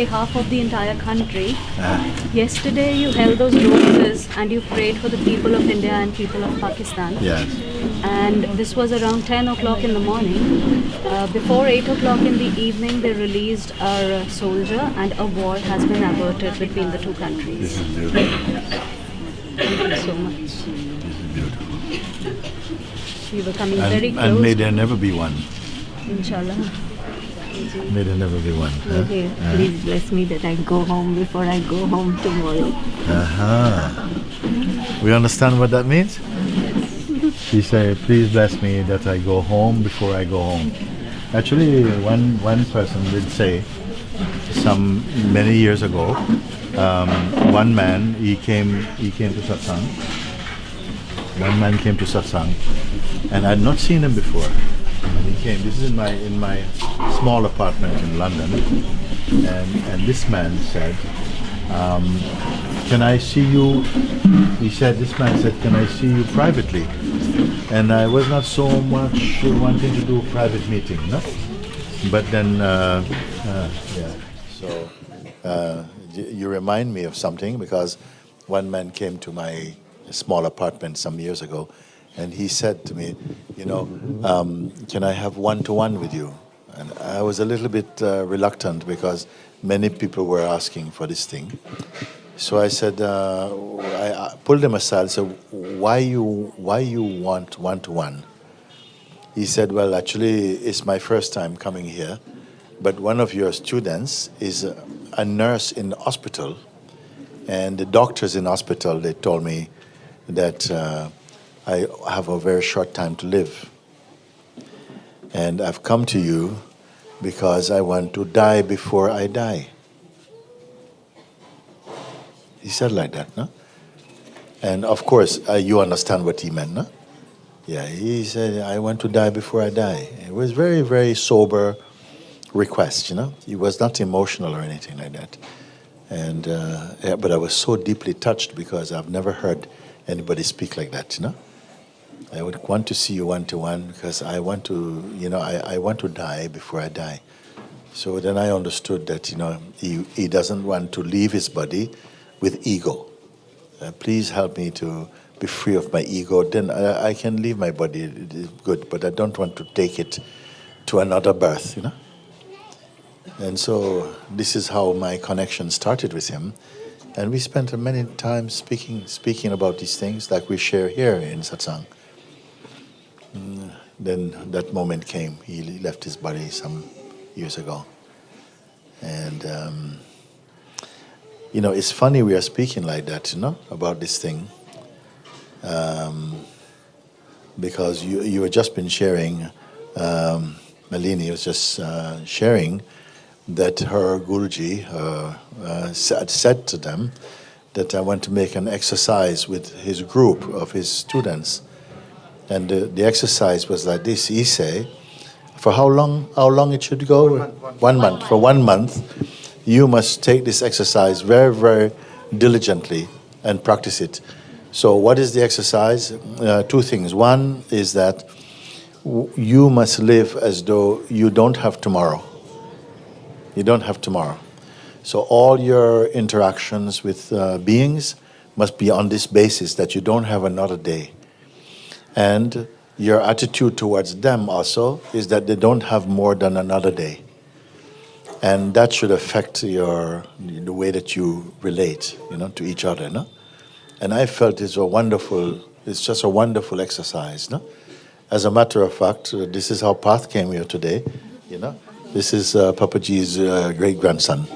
behalf of the entire country. Uh, Yesterday, you held those roses and you prayed for the people of India and people of Pakistan. yes. And this was around 10 o'clock in the morning. Uh, before 8 o'clock in the evening, they released our uh, soldier, and a war has been averted between the two This countries. is beautiful. Thank you so much. This is beautiful. We were coming very And, close. and may there never be one. Inshallah. May there never be one. huh? Okay, please bless me that I go home before I go home tomorrow. Uh-huh. We understand what that means? She said, please bless me that I go home before I go home. Actually, one, one person did say, some many years ago, um, one man, he came, he came to satsang. One man came to satsang, and I had not seen him before. He came. This is in my in my small apartment in London, and and this man said, um, "Can I see you?" He said, "This man said, can I see you privately?" And I was not so much wanting to do a private meeting, no. But then, uh, uh, yeah. So uh, you remind me of something because one man came to my small apartment some years ago, and he said to me, "You know, um, can I have one-to-one with you?" And I was a little bit uh, reluctant because many people were asking for this thing. So I said, uh, I, pulled him aside. and said, "Why you why you want one-to-one?" He said, Well, actually, it's my first time coming here, but one of your students is a, a nurse in the hospital, and the doctors in the hospital, they told me that uh, I have a very short time to live. And I've come to you because I want to die before I die. He said like that, no? And of course, uh, you understand what he meant, no? Yeah, he said, I want to die before I die. It was very, very sober request, you know. He was not emotional or anything like that. And, uh, yeah, but I was so deeply touched because I've never heard anybody speak like that, you know. I would want to see you one to one because I want to, you know, I, I want to die before I die. So then I understood that, you know, he, he doesn't want to leave his body with ego. Uh, please help me to be free of my ego. Then I, I can leave my body, good, but I don't want to take it to another birth, you know. And so this is how my connection started with him. And we spent many times speaking, speaking about these things like we share here in satsang. Then that moment came. He left his body some years ago. And, um, you know, it's funny we are speaking like that, you know, about this thing. Um, because you, you had just been sharing, um, Malini was just uh, sharing that her Guruji uh, uh, said to them that I want to make an exercise with his group of his students. And the, the exercise was like this. He say, for how long? How long it should go? One month. For one month, you must take this exercise very, very diligently and practice it. So, what is the exercise? Uh, two things. One is that w- you must live as though you don't have tomorrow. You don't have tomorrow. So, all your interactions with uh, beings must be on this basis that you don't have another day. And your attitude towards them also is that they don't have more than another day. And that should affect your the way that you relate, you know, to each other, no? And I felt it's a wonderful, it's just a wonderful exercise, no? As a matter of fact, uh, this is how Path came here today, you know? This is uh, Papaji's uh, great grandson.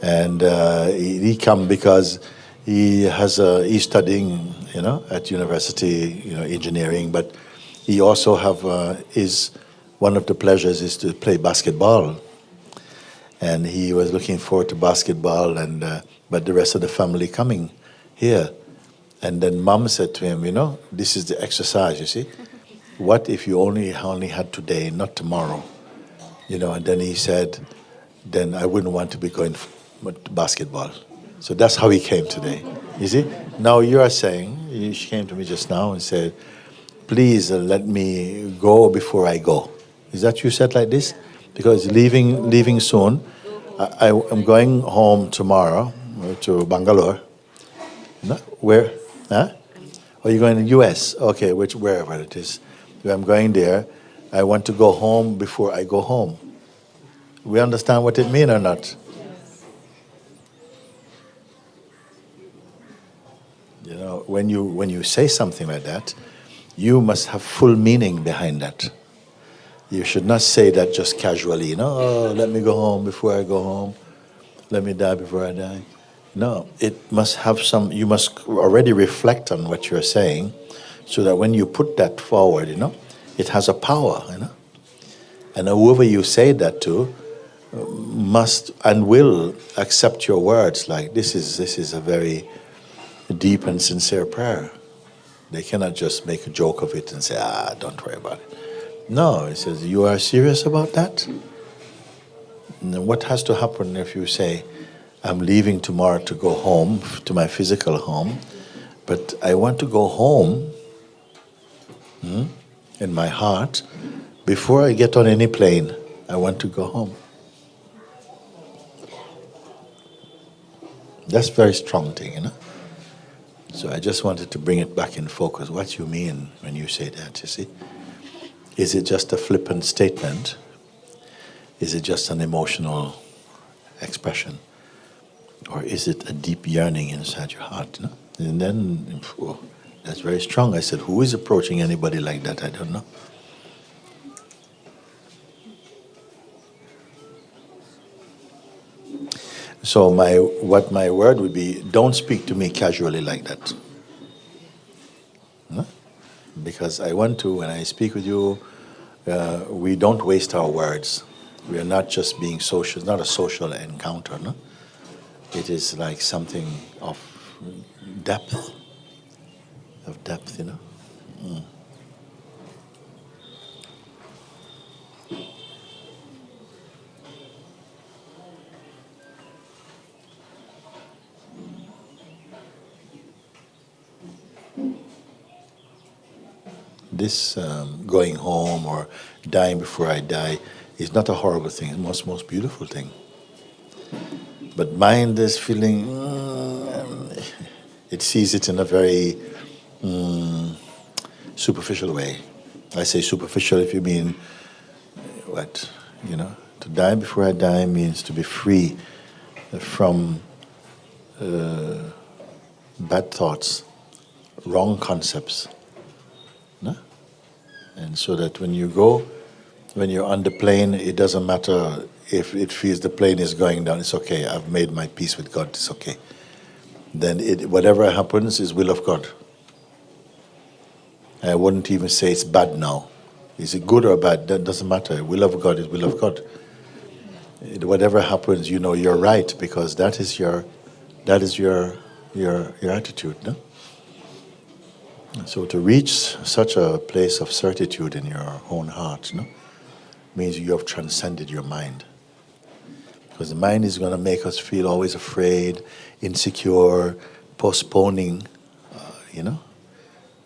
And uh, he, he come because he has a, he's studying, you know, at university, you know, engineering, but he also have uh, is one of the pleasures is to play basketball, and he was looking forward to basketball, and uh, but the rest of the family coming here, and then mom said to him, you know, this is the exercise, you see, what if you only only had today, not tomorrow, you know, and then he said, then I wouldn't want to be going to basketball. So that's how he came today. You see? Now you are saying, she came to me just now and said, please uh, let me go before I go. Is that you said like this? Because leaving leaving soon. I, am going home tomorrow uh, to Bangalore. No? Where? Huh? Oh, you're going to the U.S. Okay, which wherever it is. I'm going there. I want to go home before I go home. We understand what it means or not? You know, when you when you say something like that, you must have full meaning behind that. You should not say that just casually, you know, oh, let me go home before I go home. Let me die before I die. No, it must have some, you must already reflect on what you're saying so that when you put that forward, you know, it has a power, you know. And whoever you say that to uh, must and will accept your words like this is this is a very deep and sincere prayer. They cannot just make a joke of it and say, ah, don't worry about it. No, it says, you are serious about that? And what has to happen if you say, I'm leaving tomorrow to go home, to my physical home, but I want to go home hmm, in my heart. Before I get on any plane, I want to go home. That's a very strong thing, you know? So I just wanted to bring it back in focus. What you mean when you say that, you see? Is it just a flippant statement? Is it just an emotional expression? Or is it a deep yearning inside your heart? No? And then, oh, that's very strong. I said, Who is approaching anybody like that? I don't know. So my what my word would be, don't speak to me casually like that because I want to, when I speak with you, uh, we don't waste our words. We are not just being social, it's not a social encounter, no? It is like something of depth, of depth, you know? Mm. This um, going home or dying before I die is not a horrible thing. It's the most, most beautiful thing. But mind is feeling, mm, it sees it in a very mm, superficial way. I say superficial if you mean, what, you know, to die before I die means to be free from uh, bad thoughts, wrong concepts and so that when you go, when you're on the plane, it doesn't matter if it feels the plane is going down. It's okay. I've made my peace with God. It's okay. Then it, whatever happens is will of God. I wouldn't even say it's bad now. Is it good or bad? That doesn't matter. Will of God is will of God. It, whatever happens, you know you're right because that is your, that is your, your, your attitude. No? So to reach such a place of certitude in your own heart, no, means you have transcended your mind. Because the mind is going to make us feel always afraid, insecure, postponing, uh, you know.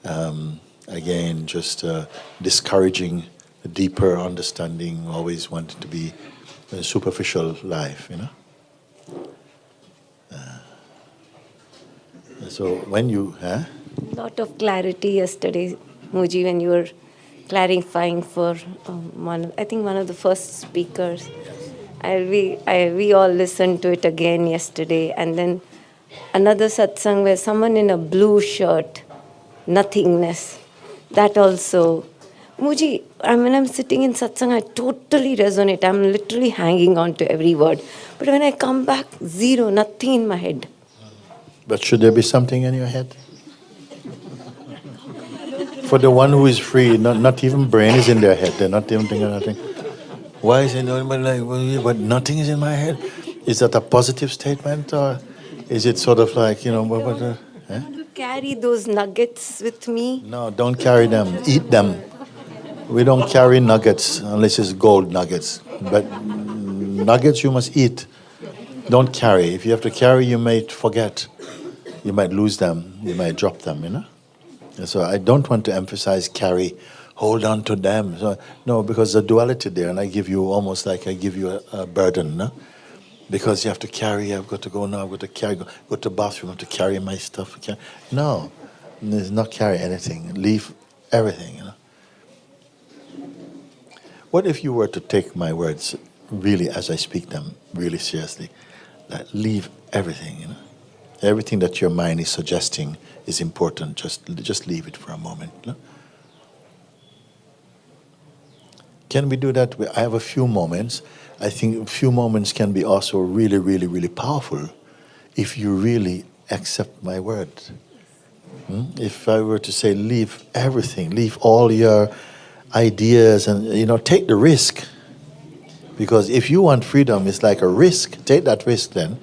Um, again, just uh, discouraging a deeper understanding, always wanting to be a superficial life, you know. Uh, so when you, huh? Lot of clarity yesterday, Mooji, when you were clarifying for um, one, I think one of the first speakers. I, we, I, we all listened to it again yesterday, and then another satsang where someone in a blue shirt, nothingness, that also. Mooji, I mean, I'm sitting in satsang, I totally resonate. I'm literally hanging on to every word. But when I come back, zero, nothing in my head. But should there be something in your head? For the one who is free, not, not even brain is in their head. They're not even thinking nothing. Why is it but like, but nothing is in my head? Is that a positive statement or is it sort of like, you know, what, what, uh, eh? carry those nuggets with me? No, don't carry them. Eat them. We don't carry nuggets unless it's gold nuggets. But nuggets you must eat. Don't carry. If you have to carry, you might forget. You might lose them. You might drop them, you know? So I don't want to emphasize carry hold on to them. So, no, because the duality there, and I give you almost like I give you a, a burden, no? Because you have to carry, I've got to go now, I've got to carry, go, go to bathroom, I have got to carry my stuff. Carry. No, it's not carry anything. Leave everything, you know. What if you were to take my words really as I speak them, really seriously? That leave everything, you know. Everything that your mind is suggesting is important. Just, just leave it for a moment. Know? Can we do that? I have a few moments. I think a few moments can be also really, really, really powerful if you really accept my word. Hmm? If I were to say, leave everything, leave all your ideas, and you know, take the risk. Because if you want freedom, it's like a risk. Take that risk then.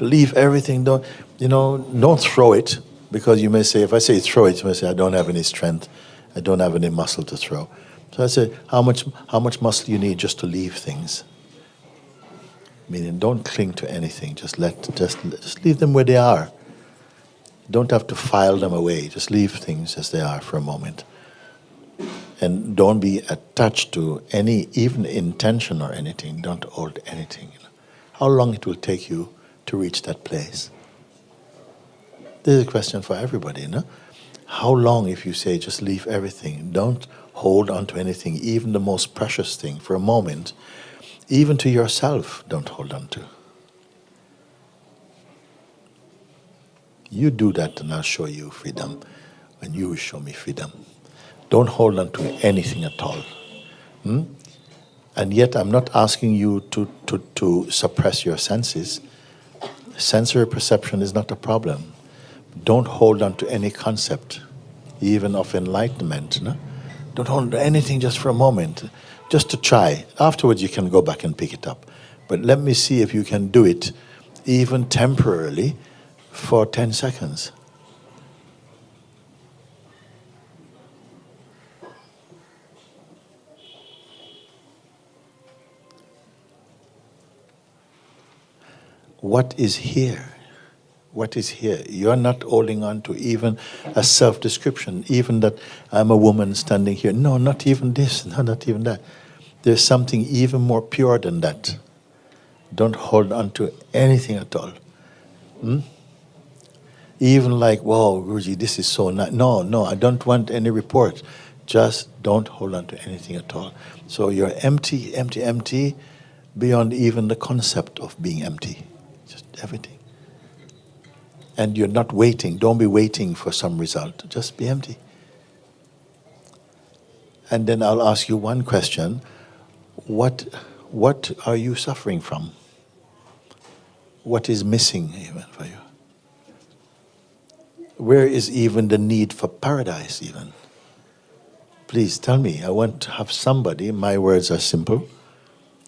Leave everything. Don't you know? Don't throw it because you may say, if I say throw it, you may say I don't have any strength, I don't have any muscle to throw. So I say, how much how much muscle you need just to leave things? Meaning, don't cling to anything. Just let just just leave them where they are. Don't have to file them away. Just leave things as they are for a moment. And don't be attached to any, even intention or anything. Don't hold anything. How long it will take you to reach that place? This is a question for everybody, no? How long, if you say just leave everything, don't hold on to anything, even the most precious thing, for a moment, even to yourself, don't hold on to. You do that, and I'll show you freedom, and you will show me freedom. Don't hold on to anything at all. Hmm? And yet, I'm not asking you to, to, to suppress your senses. Sensory perception is not a problem. Don't hold on to any concept, even of enlightenment. No? Don't hold on to anything just for a moment, just to try. Afterwards, you can go back and pick it up. But let me see if you can do it, even temporarily, for 10 seconds. What is here? What is here? You're not holding on to even a self description, even that I'm a woman standing here. No, not even this, no, not even that. There's something even more pure than that. Don't hold on to anything at all. Hmm? Even like, wow, Guruji, this is so nice. No, no, I don't want any report. Just don't hold on to anything at all. So you're empty, empty, empty, beyond even the concept of being empty. Just everything. And you're not waiting. Don't be waiting for some result. Just be empty. And then I'll ask you one question. What, what are you suffering from? What is missing even for you? Where is even the need for paradise, even? Please tell me. I want to have somebody. My words are simple.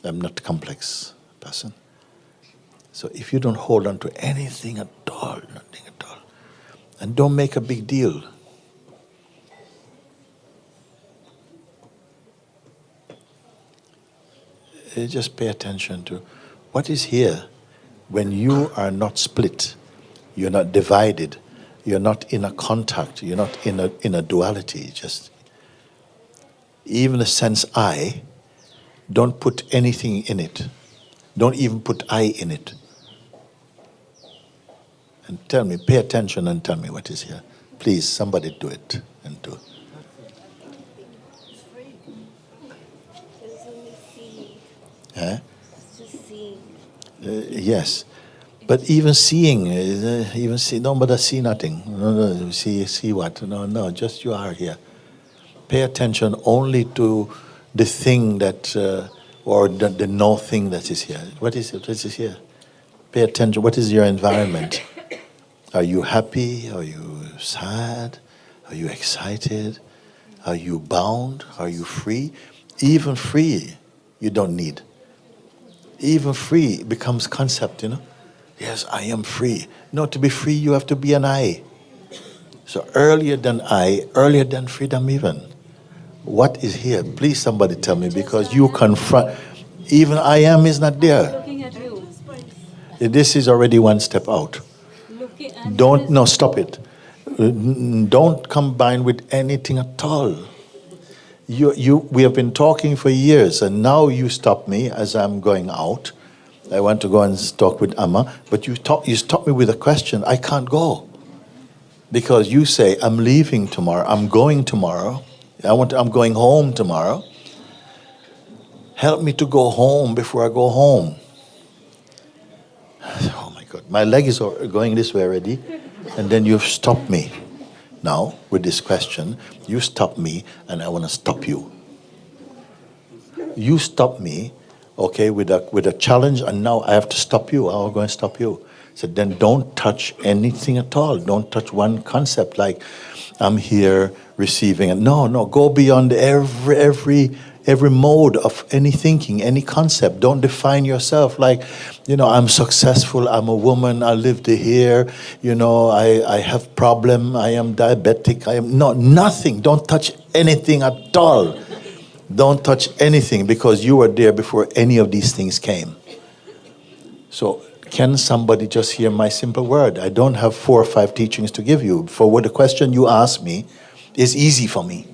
I'm not a complex person. So if you don't hold on to anything at all, nothing at all, and don't make a big deal. eh, Just pay attention to what is here when you are not split, you're not divided, you're not in a contact, you're not in a, in a duality. Just even the sense I, don't put anything in it. Don't even put I in it. And tell me, pay attention and tell me what is here. Please, somebody do it and do. Huh? Uh, yes. But even seeing, uh, even see, no, but I see nothing. No, no, see, see what? No, no, just you are here. Pay attention only to the thing that, uh, or the, the no thing that is here. What is it? What is here? Pay attention. What is your environment? Are you happy? Are you sad? Are you excited? Are you bound? Are you free? Even free, you don't need. Even free becomes concept, you know. Yes, I am free. No, to be free, you have to be an I. So earlier than I, earlier than freedom, even. What is here? Please, somebody tell me because you confront. Even I am is not there. Looking at you. This is already one step out. Don't, no, stop it. Don't combine with anything at all. You, you, we have been talking for years, and now you stop me as I'm going out. I want to go and talk with Amma, but you, talk, you stop me with a question. I can't go because you say I'm leaving tomorrow. I'm going tomorrow. I want. To, I'm going home tomorrow. Help me to go home before I go home. Oh, My leg is going this way already, and then you've stopped me. Now, with this question, you stop me and I want to stop you. You stop me, okay, with a, with a challenge, and now I have to stop you. I'm going to stop you. So then don't touch anything at all. Don't touch one concept like I'm here receiving it. No, no, go beyond every, every every mode of any thinking, any concept. Don't define yourself like, you know, I'm successful, I'm a woman, I lived here, you know, I, I have problem, I am diabetic, I am no nothing. Don't touch anything at all. Don't touch anything because you were there before any of these things came. So can somebody just hear my simple word? I don't have four or five teachings to give you. For what the question you ask me is easy for me.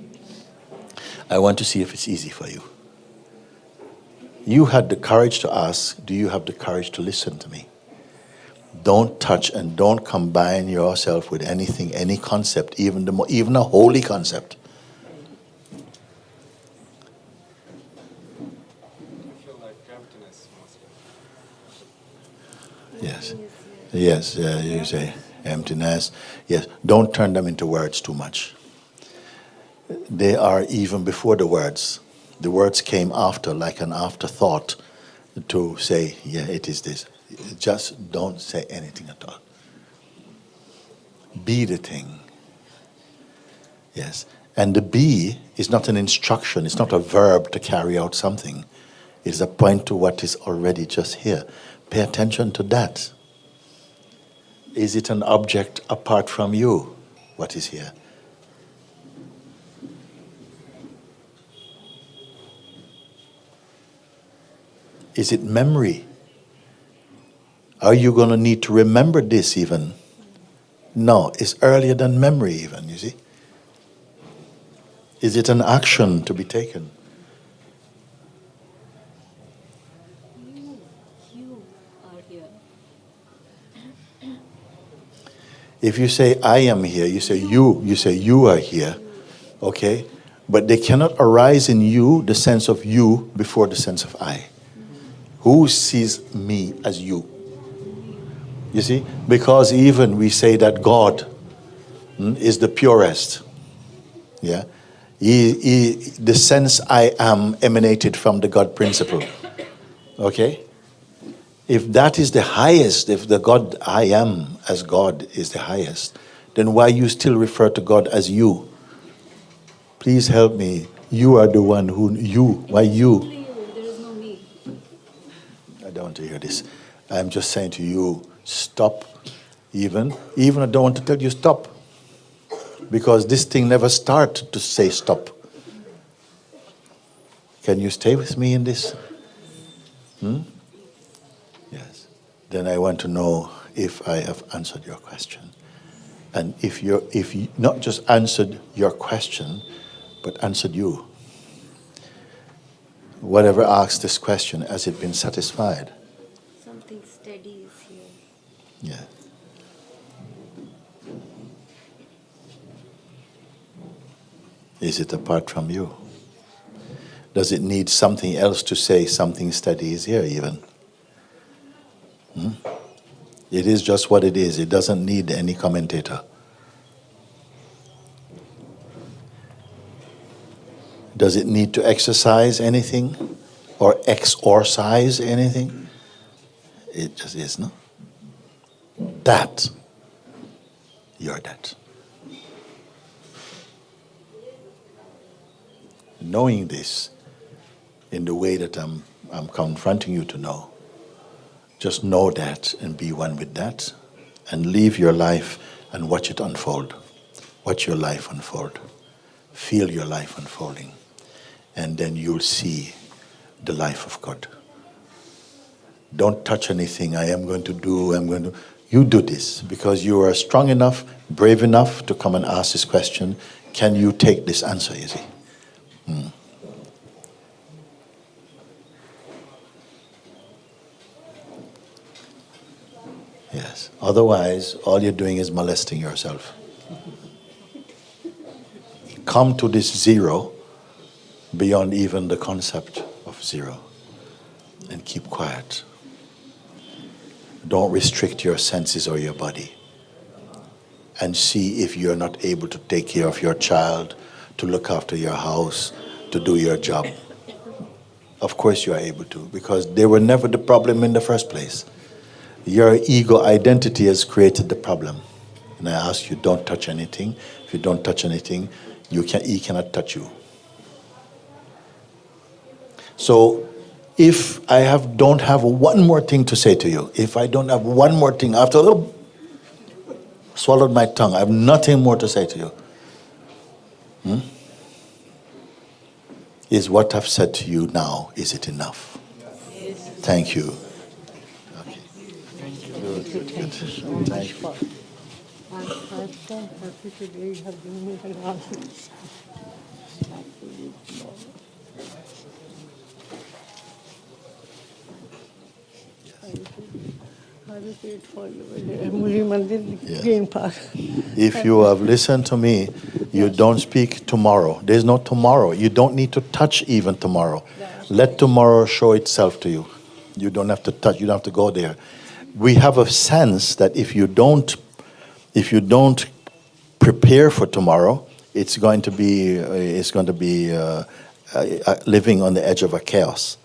I want to see if it's easy for you. You had the courage to ask, do you have the courage to listen to me? Don't touch and don't combine yourself with anything, any concept, even, the, even a holy concept. Yes. Yes, you say emptiness. Yes, don't turn them into words too much they are even before the words. The words came after, like an afterthought, to say, yeah, it is this. Just don't say anything at all. Be the thing. Yes. And the be is not an instruction, it's not a verb to carry out something. It's a point to what is already just here. Pay attention to that. Is it an object apart from you, what is here? Is it memory? Are you going to need to remember this even? No, it's earlier than memory, even, you see. Is it an action to be taken? You, are here. If you say, I am here, you say, you, you say, you are here, okay? But they cannot arise in you the sense of you before the sense of I. Who sees me as you? You see? Because even we say that God mm, is the purest. Yeah? He, he, the sense I am emanated from the God principle. Okay? If that is the highest, if the God I am as God is the highest, then why you still refer to God as you? Please help me. You are the one who, you, why you? Want to hear this. I'm just saying to you, stop even. Even I don't want to tell you stop. Because this thing never started to say stop. Can you stay with me in this? Hmm? Yes. Then I want to know if I have answered your question. And if you're if you not just answered your question, but answered you whatever asks this question, has it been satisfied? Something steady is here. Yeah. Is it apart from you? Does it need something else to say something steady is here, even? Hmm? It is just what it is. It doesn't need any commentator. Does it need to exercise anything or exorcise anything? It just is, no? That, you're that. Knowing this in the way that I'm, I'm confronting you to know, just know that and be one with that and live your life and watch it unfold. Watch your life unfold. Feel your life unfolding and then you'll see the life of God. Don't touch anything I am going to do, I'm going to you do this because you are strong enough, brave enough to come and ask this question. Can you take this answer, you see? Hmm. Yes. Otherwise, all you're doing is molesting yourself. Come to this zero beyond even the concept of zero and keep quiet. Don't restrict your senses or your body. And see if you're not able to take care of your child, to look after your house, to do your job. Of course, you are able to, because they were never the problem in the first place. Your ego identity has created the problem. And I ask you, don't touch anything. If you don't touch anything, you can, he cannot touch you. So, if I have don't have one more thing to say to you, if I don't have one more thing after oh, swallowed my tongue, I have nothing more to say to you. Hmm? Is what I've said to you now, is it enough? Thank you. Okay. Good, good, good. Thank you. I'm, I'm so happy today you If you have listened to me, you don't speak tomorrow. There's no tomorrow. You don't need to touch even tomorrow. Let tomorrow show itself to you. You don't have to touch, you don't have to go there. We have a sense that if you don't if you don't prepare for tomorrow, it's going to be uh, it's going to be uh, uh, uh, living on the edge of a chaos.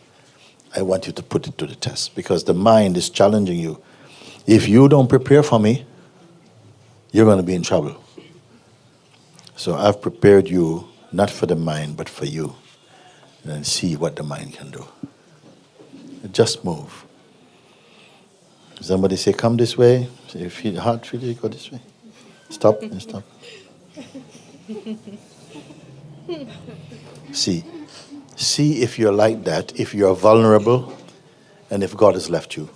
I want you to put it to the test because the mind is challenging you. If you don't prepare for me, you're going to be in trouble. So I've prepared you not for the mind, but for you. And see what the mind can do. Just move. Somebody say, come this way. Say, if your heart feels it, go this way. Stop and stop. see. See if you're like that, if you're vulnerable, and if God has left you.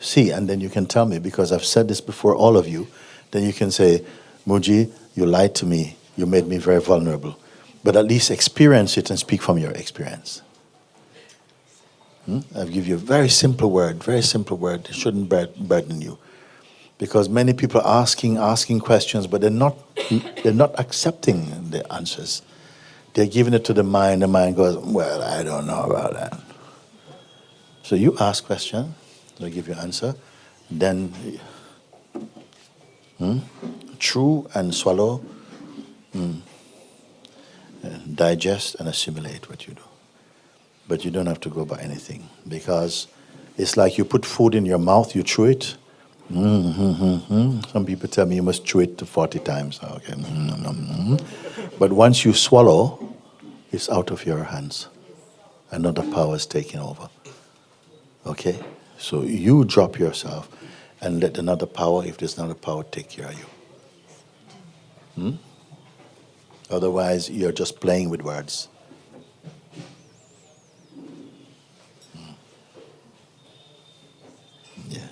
See, and then you can tell me, because I've said this before all of you, then you can say, Mooji, you lied to me. You made me very vulnerable. But at least experience it and speak from your experience. Hmm? I'll give you a very simple word, very simple word. It shouldn't burden you. Because many people are asking, asking questions, but they're not, they're not accepting the answers. They're giving it to the mind. The mind goes, well, I don't know about that. So you ask question, they'll give you answer. Then hmm, chew and swallow, hmm, and digest and assimilate what you do. But you don't have to go by anything because it's like you put food in your mouth, you chew it. Mm, mm. Some people tell me you must chew it to 40 times. Okay. Mm. But once you swallow, it's out of your hands. Another power is taking over. Okay? So you drop yourself and let another power, if there's another power, take care of you. Hmm? Otherwise, you're just playing with words. Hmm. Yeah.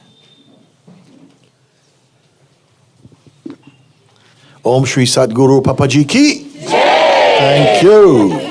Om Shri Sadguru Papaji ki. Thank you.